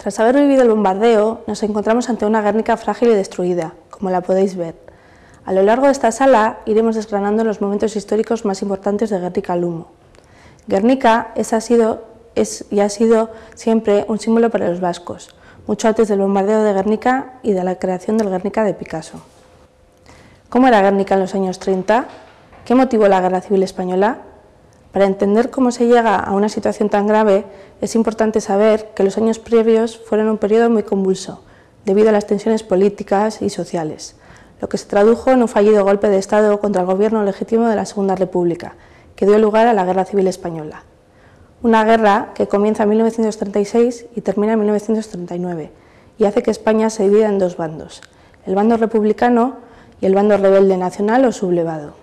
Tras haber vivido el bombardeo, nos encontramos ante una Guernica frágil y destruida, como la podéis ver. A lo largo de esta sala iremos desgranando los momentos históricos más importantes de Guernica Lumo. Guernica es, ha sido, es y ha sido siempre un símbolo para los vascos, mucho antes del bombardeo de Guernica y de la creación del Guernica de Picasso. ¿Cómo era Guernica en los años 30? ¿Qué motivó la Guerra Civil Española? Para entender cómo se llega a una situación tan grave, es importante saber que los años previos fueron un periodo muy convulso, debido a las tensiones políticas y sociales, lo que se tradujo en un fallido golpe de Estado contra el gobierno legítimo de la Segunda República, que dio lugar a la Guerra Civil Española. Una guerra que comienza en 1936 y termina en 1939, y hace que España se divida en dos bandos, el bando republicano y el bando rebelde nacional o sublevado.